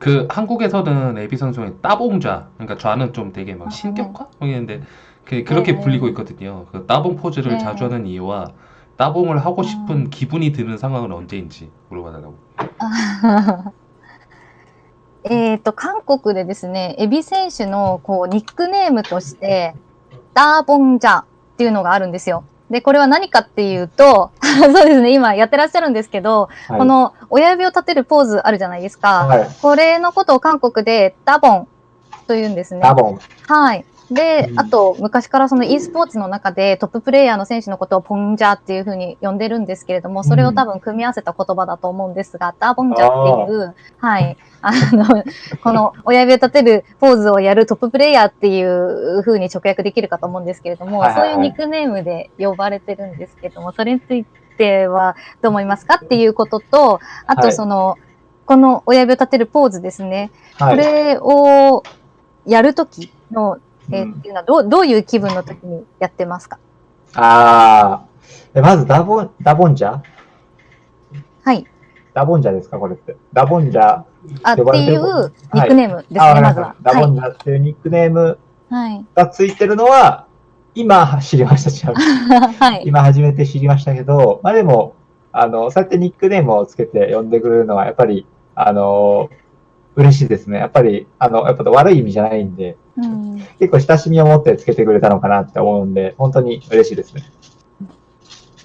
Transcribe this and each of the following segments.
그 한국에서는 에비 선수의 따봉좌, 그러니까 좌는 좀 되게 막 아, 신격화? 했는데 그 그렇게 네. 불리고 있거든요. 그 따봉 포즈를 네. 자주 하는 이유와 따봉을 하고 싶은 아. 기분이 드는 상황은 언제인지 물어봐달라고. えっと、韓国でですね、エビ選手のこうニックネームとして、ダーボンジャっていうのがあるんですよ。 で、これは何かっていうと、そうですね、今やってらっしゃるんですけど、はいこの親指を立てるポーズあるじゃないですか。はい。これのことを韓国でダボンと言うんですね。ダボン。はい。でう、んあと、昔からその e スポーツの中でトッププレイヤーの選手のことをポンジャーっていうふうに呼んでるんですけれども、それを多分組み合わせた言葉だと思うんですが、ダーボンジャーっていう、はい。あの、この親指を立てるポーズをやるトッププレイヤーっていうふうに直訳できるかと思うんですけれども、そういうニックネームで呼ばれてるんですけども、それについてはどう思いますかっていうことと、あはいとその、この親指を立てるポーズですね。はい。これをやるときの、えーうんっていうのはどう、どういう気分のときにやってますか？あーえまずダボン、ダボンジャ？はい。ダボンジャですか？これって。ダボンジャ。あ、って呼ばれてるいうニックネームですね、あ、わかりまずは。ダボはい。ンジャっていうニックネームはい。がついてるのは、今知りました、ちなみにはい。今初めて知りましたけど、まあでも、あの、そうやってニックネームをつけて呼んでくれるのは、やっぱり、あの、嬉しいですね。やっぱり、あの、やっぱ悪い意味じゃないんで、うん。結構親しみを持ってつけてくれたのかなって思うんで、本当に嬉しいですね。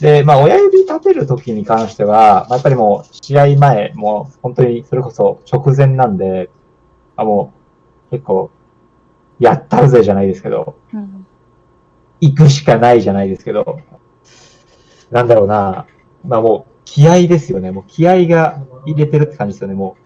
で、まあ、親指立てる時に関しては、まあ、やっぱりもう、試合前、もう、本当にそれこそ直前なんで、あもう、結構、やったるぜじゃないですけど、うん。行くしかないじゃないですけど、なんだろうな、まあもう、気合ですよね。もう気合が入れてるって感じですよね、もう。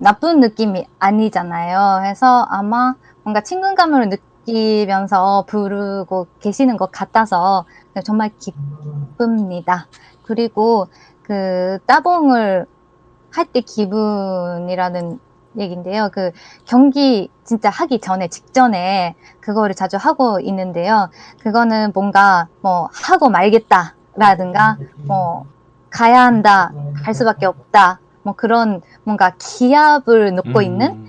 나쁜 느낌이 아니잖아요. 해서 아마 뭔가 친근감을 느끼면서 부르고 계시는 것 같아서 정말 기쁩니다. 그리고 그 따봉을 할 때 기분이라는 얘긴데요. 그 경기 진짜 하기 전에 직전에 그거를 자주 하고 있는데요. 그거는 뭔가 뭐 하고 말겠다라든가 뭐 가야 한다, 갈 수밖에 없다. 뭐 그런 뭔가 기압을 놓고 있는 음.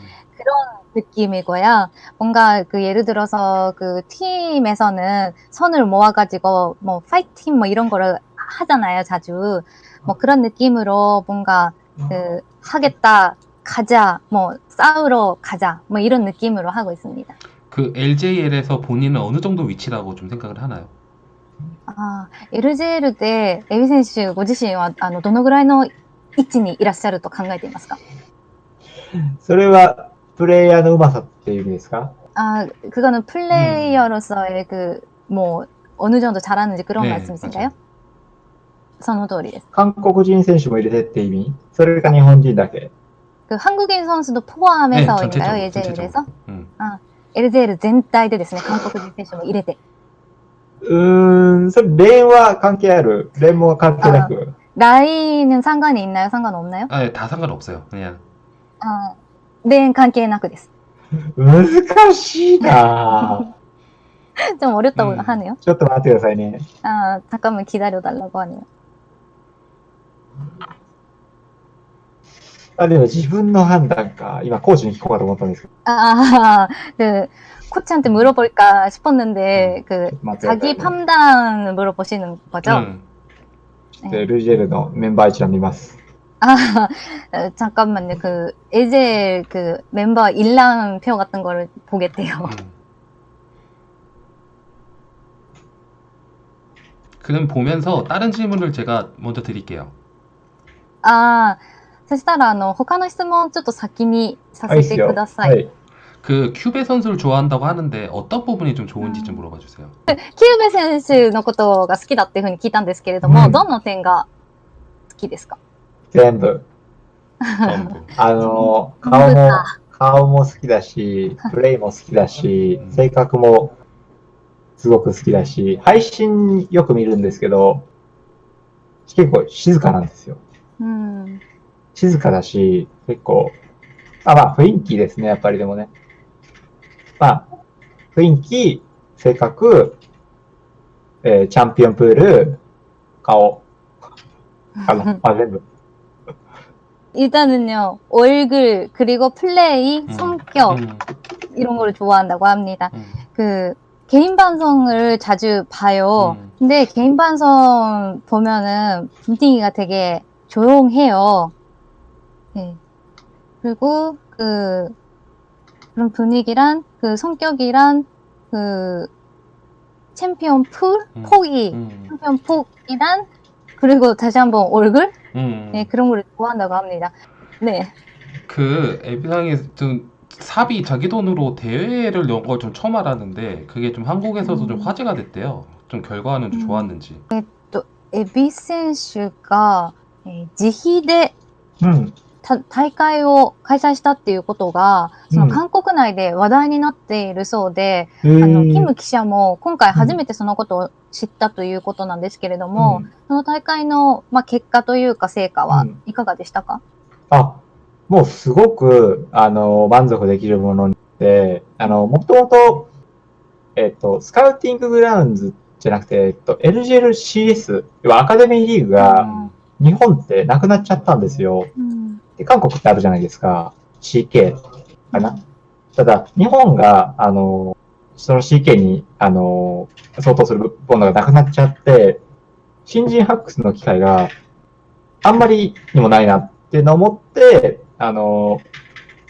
느낌이고요. 뭔가 그 예를 들어서 그 팀에서는 선을 모아가지고 뭐 파이팅 뭐 이런 거를 하잖아요, 자주. 뭐 그런 느낌으로 뭔가 그 하겠다, 가자, 뭐 싸우러 가자, 뭐 이런 느낌으로 하고 있습니다. 그 LJL에서 본인은 어느 정도 위치라고 좀 생각을 하나요? あー LJL でエビ選手ご自身はあのどのぐらいの 位置にいらっしゃると考えていますか？それはプレイヤーのうまさっていう意味ですか？あ、그거는プレイヤーとしてのもう어느 정도 잘 하、 その通りです。韓国人選手も入れてって意味？それが日本人だけ？韓国人選手のポーメサを入れたよ、エゼルでさ。エルゼル全体で、韓国人選手も入れて。うーん、それ、連は関係ある？連も関係なく？ 라인은 상관이 있나요? 상관없나요? 아, 예, 다 상관없어요. 그냥 아, 레인 関係なくです。難しいなぁ 좀 어렵다고 음. 하네요. ちょっと待ってくださいね。 아, 잠깐만 기다려달라고 하네요. あ、でも自分の判断か。今、コーチに聞こうかと思ったんですけど。 아, 그, 코치한테 물어볼까 싶었는데, 그, 待ってください 자기 ね 판단을 물어보시는 거죠? 음. でルージェルのメンバー一覧見ます。 아, 어, 잠깐만요. 그, 에젤 그 멤버 일람표 같은 거를 보겠대요. 음. 그럼 보면서 다른 질문을 제가 먼저 드릴게요. 아, そしたら、あの、他の質問ちょっと先にさあ、いいっすよ。せてくださ。はいい。 그 큐베 선수를 좋아한다고 하는데 어떤 부분이 좀 좋은지 좀 물어봐 주세요. キューベ選手のことが好きだっていうふうに聞いたんですけれども、うんどの点が好きですか全部。 전부. あの、顔全部もか、 顔も好きだし、プレイも好きだしう、ん性格もすごく好きだし、配信よく見るんですけど、結構静かなんですよ。うん。静かだし、結構、あ、まあ雰囲気ですね、やっぱりでもね。 まあ、雰囲気、性格、えーチャンピオンプール、顔、かな。まあ全部。 일단은요, 얼굴, 그리고 플레이, 음. 성격, 음, 이런 거를 좋아한다고 합니다. 음. 그, 개인 방송을 자주 봐요. 음. 근데 개인 방송 보면은 분위기가 되게 조용해요. 네. 그리고 그, 그런 분위기란 그 성격이란 그 챔피언 풀 음, 폭이 음. 챔피언 폭이란 그리고 다시 한번 얼굴 음. 네, 그런 걸 좋아한다고 합니다. 네. 그 앱상에 좀 삽이 자기 돈으로 대회를 연 걸 좀 처음 알았는데 그게 좀 한국에서도 좀 음. 화제가 됐대요. 좀 결과는 좀 음. 좋았는지. 네, 또 에비 센슈가 네, 지히대 음. 大会を開催したっていうことが、そのうん。韓国内で話題になっているそうで、えー。あの、キム記者も今回初めてそのことを知ったということなんですけれども、うん。その大会の、まあ、結果というか成果はうん。いかがでしたか、あ、もうすごく、あの、満足できるもので、あの、もともと、えっと、スカウティンググラウンズじゃなくて、えっと、LGLCS、要はアカデミーリーグが日本ってなくなっちゃったんですよ。うんで、韓国ってあるじゃないですか。CK かな。ただ、日本が、あの、その CK に、あの、相当するものがなくなっちゃって、新人発掘の機会があんまりにもないなっていうのを思って、あの、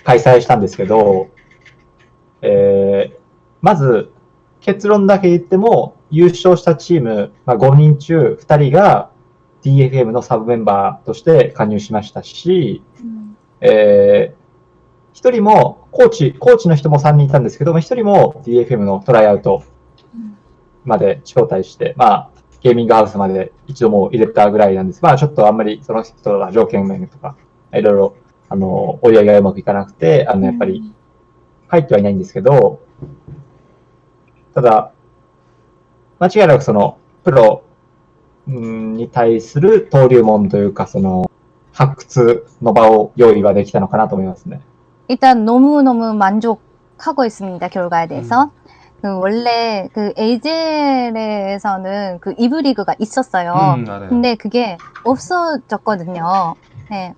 開催したんですけど、えーまず、結論だけ言っても、優勝したチーム、まあ、5人中2人が DFM のサブメンバーとして加入しましたし、えー一人も、コーチ、コーチの人も3人いたんですけども、一人も DFM のトライアウトうんまで招待して、まあ、ゲーミングハウスまで一度もう入れたぐらいなんです。まあ、ちょっとあんまりその人が条件面とか、いろいろ、あの、折り合いがうまくいかなくて、あの、やっぱり、入ってはいないんですけど、ただ、間違いなくその、プロうんに対する登竜門というか、その、 発掘の場を用意はできたのかなと思いますね。 일단 너무너무 만족하고 있습니다, 결과에 대해서. 그 원래 그 에이젤에서는 그 이브 리그가 있었어요. 음, 알아요. 근데 그게 없어졌거든요. 네.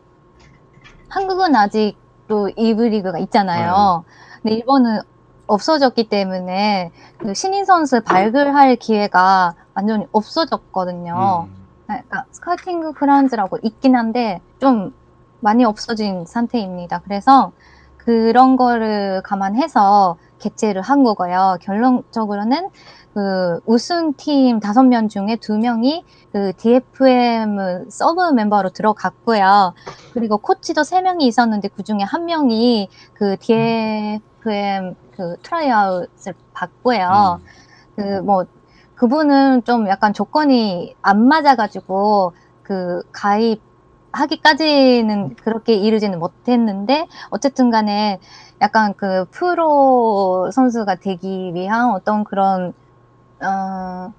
한국은 아직도 이브 리그가 있잖아요. 근데 일본은 없어졌기 때문에 그 신인 선수 발굴할 기회가 완전히 없어졌거든요. 음. 그러니까 스카우팅 그라운드라고 있긴 한데 좀 많이 없어진 상태입니다. 그래서 그런 거를 감안해서 개최를 한 거고요. 결론적으로는 그 우승팀 다섯 명 중에 두 명이 그 DFM 서브 멤버로 들어갔고요. 그리고 코치도 세 명이 있었는데 그 중에 한 명이 그 DFM 그 트라이아웃을 받고요. 음. 그뭐 그분은 좀 약간 조건이 안 맞아가지고 그 가입 하기까지는 그렇게 이르지는 못했는데 어쨌든 간에 약간 그 프로 선수가 되기 위한 어떤 그런 어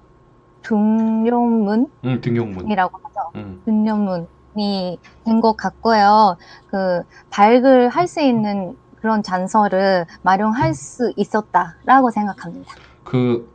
등용문이라고 음, 등용문. 하죠. 음. 등용문이 된 것 같고요. 그 발굴 할 수 있는 그런 잔서를 마련할 수 있었다라고 생각합니다. 그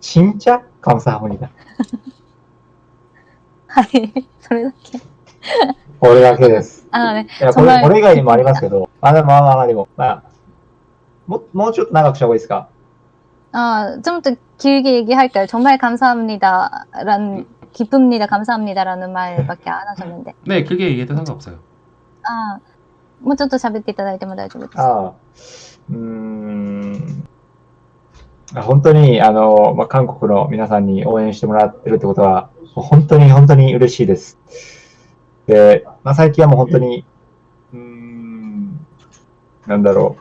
ちんちゃカオサハモニだ。はい。それだけ。これだけです。あのね、いや、こそのれ、これ以外にもありますけど、まあまあまあまあでも、まあ、ももうちょっと長くした方がいいですか 아, 좀 더 길게 얘기할까요? 정말 감사합니다라는, 기쁩니다, 감사합니다라는 말밖에 안 하셨는데. 네, 길게 얘기해도 상관없어요. 아, もうちょっと喋っていただいても大丈夫です。ああ、うーん。 本当に、あの、まあ、韓国の皆さんに応援してもらってるってことは、本当に本当に嬉しいです。で、まあ、最近はもう本当に、うん、なんだろ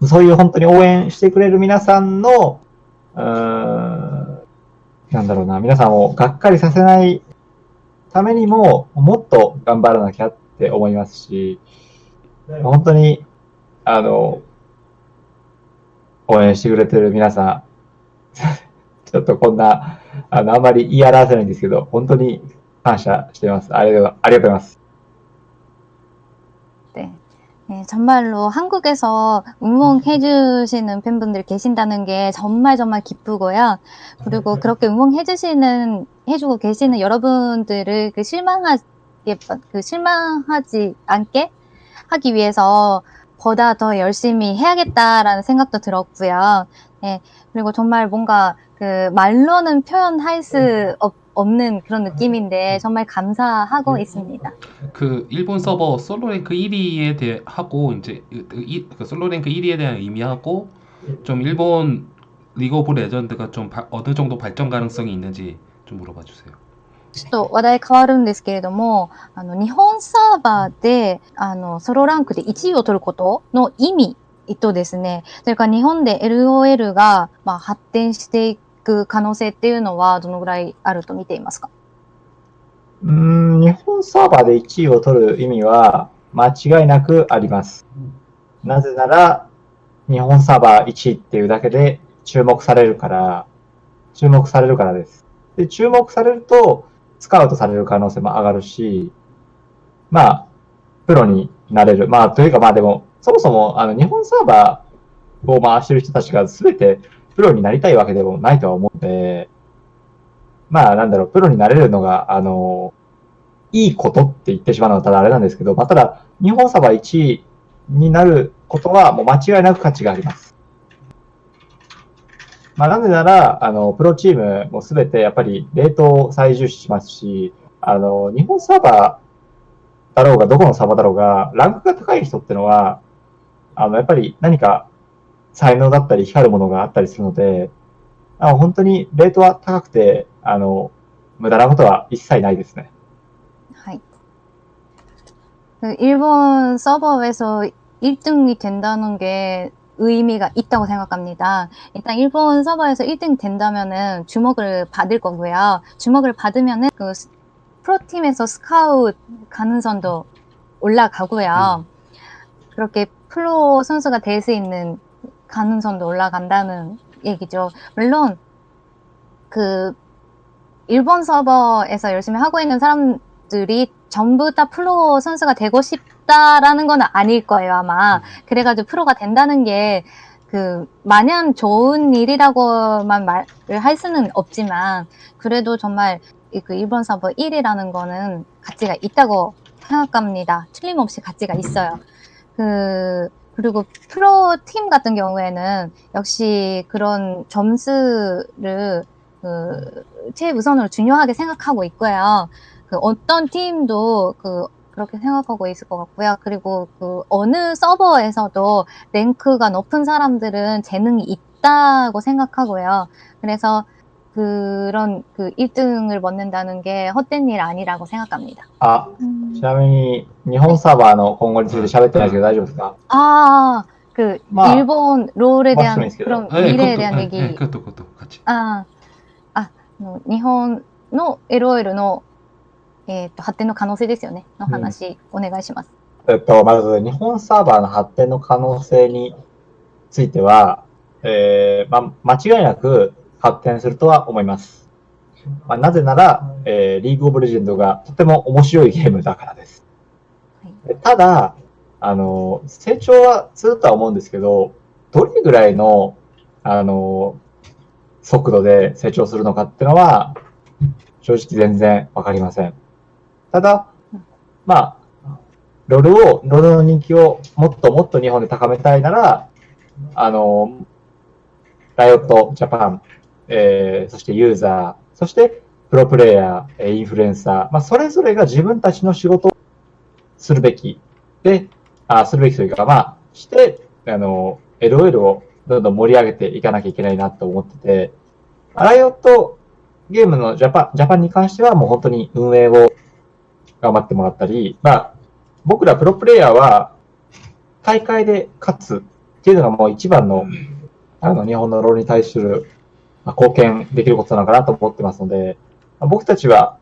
う。そういう本当に応援してくれる皆さんの、うん、なんだろうな、皆さんをがっかりさせないためにも、もっと頑張らなきゃって思いますし、本当に、あの、応援してくれてる皆さん、ちょっとこんな、あの、あんまり言い表せないんですけど、本当に感謝しています。ありがとうありがとうございます。 네. 네, 정말로 한국에서 응원해 주시는 팬분들 계신다는 게 정말 정말 기쁘고요. 그리고 그렇게 응원해 주시는 해 주고 계시는 여러분들을 그 실망하게 그 실망하지 않게 하기 위해서 보다 더 열심히 해야겠다라는 생각도 들었고요. 네. 그리고 정말 뭔가 그 말로는 표현할 수 없, 없는 그런 느낌인데 정말 감사하고 있습니다. 그 일본 서버 솔로 랭크 1위에 대해 하고 이제 그, 이- 그 솔로 랭크 1위에 대한 의미하고 좀 일본 리그 오브 레전드가 좀 바- 어느 정도 발전 가능성이 있는지 좀 물어봐 주세요. ちょっと話題変わるんですけれども、あの、日本サーバーで、あの、ソロランクで1位を取ることの意味とですね、それから日本で LOL が、まあ、発展していく可能性っていうのはどのぐらいあると見ていますか？うん、日本サーバーで1位を取る意味は間違いなくあります。なぜなら、日本サーバー1位っていうだけで注目されるから、注目されるからです。で、注目されると、スカウトされる可能性も上がるし、まあ、プロになれる。まあ、というかまあでも、そもそも、あの、日本サーバーを回してる人たちが全てプロになりたいわけでもないとは思うので、まあ、なんだろう、プロになれるのが、あの、いいことって言ってしまうのはただあれなんですけど、まあ、ただ、日本サーバー1位になることはもう間違いなく価値があります。まあ、なぜなら、あの、プロチームもすべてやっぱりレートを最重視しますし、あの、日本サーバーだろうが、どこのサーバーだろうが、ランクが高い人ってのは、あの、やっぱり何か才能だったり光るものがあったりするので、あの本当にレートは高くて、あの、無駄なことは一切ないですね。 하이. 그 일본 서버에서 1등이 된다는 게 의미가 있다고 생각합니다. 일단 일본 서버에서 1등 된다면은 주목을 받을 거고요. 주목을 받으면은 그 스- 프로팀에서 스카웃 가능성도 올라가고요. 그렇게 프로 선수가 될 수 있는 가능성도 올라간다는 얘기죠. 물론 그 일본 서버에서 열심히 하고 있는 사람들이 전부 다 프로 선수가 되고 싶다라는 건 아닐 거예요, 아마. 그래가지고 프로가 된다는 게, 그, 마냥 좋은 일이라고만 말을 할 수는 없지만, 그래도 정말 이그 일본 서버 1위라는 거는 가치가 있다고 생각합니다. 틀림없이 가치가 있어요. 그, 그리고 프로 팀 같은 경우에는 역시 그런 점수를 그 최우선으로 중요하게 생각하고 있고요. 그 어떤 팀도 그 그렇게 생각하고 있을 것 같고요. 그리고 그 어느 서버에서도 랭크가 높은 사람들은 재능이 있다고 생각하고요. 그래서 그런 그 1등을 얻는다는 게 헛된 일 아니라고 생각합니다. あ、ちなみに日本サーバーの今後について喋ってないですけど大丈夫ですか 아, 그 마- 일본 롤에 대한 말씀해주세요. 그런 네, 미래에 그것도, 대한 네, 얘기. 네, 그것도 그것도 같이. ああ、あの日本の LOL の、 えー、と発展の可能性ですよね。の話、お願いします。えっと、まず日本サーバーの発展の可能性については、えーま、間違いなく発展するとは思います。まあ、なぜなら、えーリーグオブレジェンドがとても面白いゲームだからです。はいただ、あの、成長はするとは思うんですけど、どれぐらいの、あの、速度で成長するのかっていうのは、正直全然わかりません。ただ、まあ、ロールを、ロールの人気をもっともっと日本で高めたいなら、あの、ライオットジャパン、えーそしてユーザー、そしてプロプレイヤー、えーインフルエンサー、まあ、それぞれが自分たちの仕事をするべき。で、あするべきというか、まあ、して、あの、LOL をどんどん盛り上げていかなきゃいけないなと思ってて、ライオットゲームのジャパン、ジャパンに関してはもう本当に運営を頑張ってもらったり、まあ、僕らプロプレイヤーは大会で勝つっていうのがもう一番の、あの、日本のロールに対する、まあ、貢献できることなのかなと思ってますので、まあ僕たちは、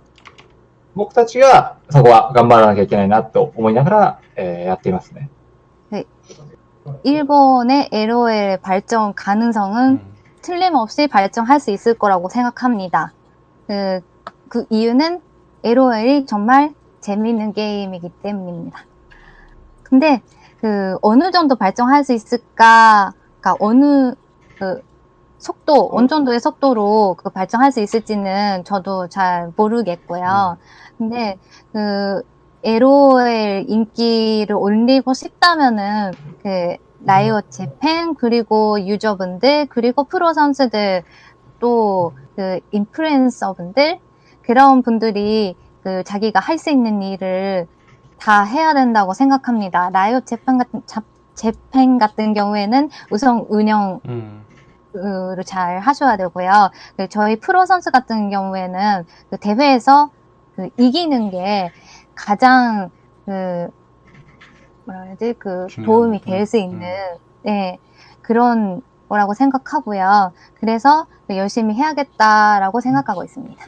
僕たちがそこは頑張らなきゃいけないなと思いながら、えーやっていますね。 일본의 LOL 발전 가능성은 음. 틀림없이 발전할 수 있을 거라고 생각합니다. 그, 그 이유는 LOL이 정말 재미있는 게임이기 때문입니다. 근데 그 어느 정도 발전할 수 있을까? 그러니까 어느 그 속도, 어느 정도의 속도로 그 발전할 수 있을지는 저도 잘 모르겠고요. 근데 그 LOL 인기를 올리고 싶다면은 그 라이엇 재팬 그리고 유저분들 그리고 프로 선수들 또 그 인플루엔서분들 그런 분들이 그 자기가 할 수 있는 일을 다 해야 된다고 생각합니다. 라이엇 재팬 같은 자- 재팬 같은 경우에는 우선 운영 음. 를잘 하셔야 되고요. 그 저희 프로 선수 같은 경우에는 그 대회에서 그 이기는 게 가장 그 뭐라 해야지 그 중요한, 도움이 음, 될수 있는 네 그런 거라고 생각하고요. 그래서 열심히 해야겠다라고 생각하고 있습니다.